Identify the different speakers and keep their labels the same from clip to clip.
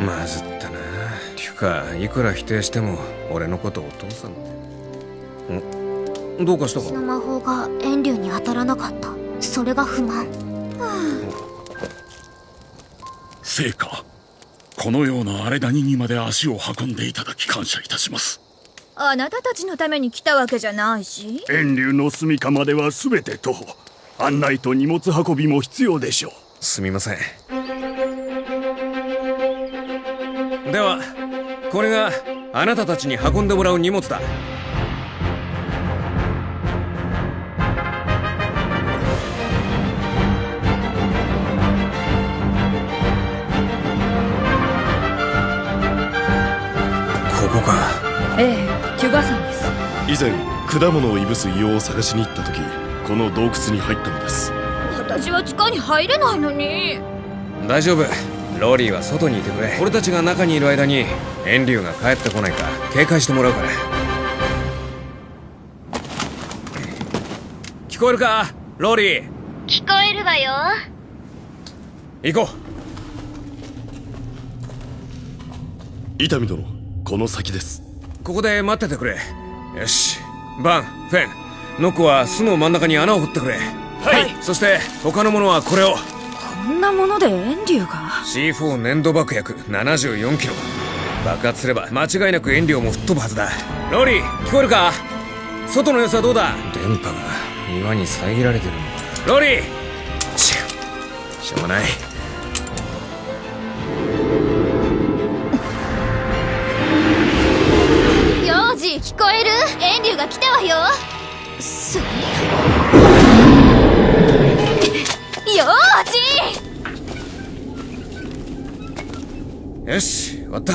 Speaker 1: まずったな。ていうかいくら否定しても俺のことお父さん。ってん？どうかしたか？
Speaker 2: 私の魔法が遠竜に当たらなかった。それが不満。
Speaker 3: 聖火。このような荒れ谷にまで足を運んでいただき感謝いたします。
Speaker 4: あなたたちのために来たわけじゃないし。
Speaker 3: 遠流の住処までは全て徒歩。案内と荷物運びも必要でしょう。
Speaker 1: すみませんではこれがあなたたちに運んでもらう荷物だ。ここか。
Speaker 4: ええキュガ山です。
Speaker 5: 以前果物をいぶす硫黄を探しに行った時この洞窟に入ったのです。
Speaker 4: 私は地下に入れないのに。
Speaker 1: 大丈夫ローリーは外にいてくれ。俺たちが中にいる間に遠竜が帰ってこないか。警戒してもらうから。聞こえるか？ローリー。
Speaker 2: 聞こえるわよ。
Speaker 1: 行こ
Speaker 5: 伊丹殿この先です。
Speaker 1: うここで待っててくれ。よし。バンフェン。ノックは巣の真ん中に穴を掘ってくれ。はい。そして他のものはこれを。
Speaker 4: こんなもので遠竜が
Speaker 1: ？C4 粘土爆薬74キロ。爆発すれば間違いなく遠慮も吹っ飛ぶはずだ。ローリー聞こえるか？外の様子はどうだ？電波が岩に遮られてるのか。ロー！リーししょうがない。
Speaker 2: 幼児聞こえる？遠竜が来たわよ。す
Speaker 1: よし終わった。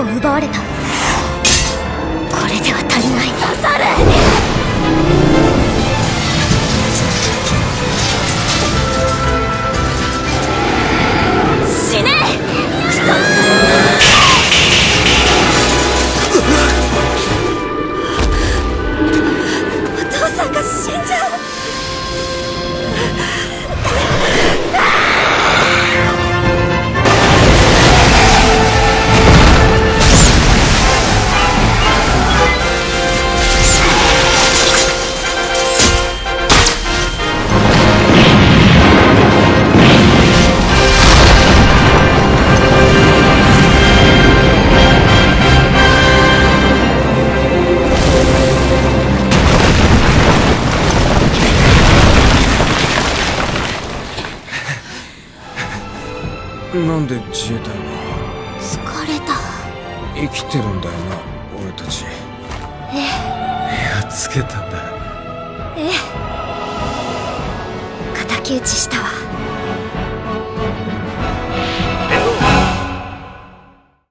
Speaker 3: を
Speaker 2: 奪われた。これでは足りない。刺され
Speaker 1: なんで自衛隊が
Speaker 2: 疲れた。
Speaker 1: 生きてるんだよな俺たち。
Speaker 2: ええ。
Speaker 1: やっつけたんだ。
Speaker 2: ええ。敵討ちしたわ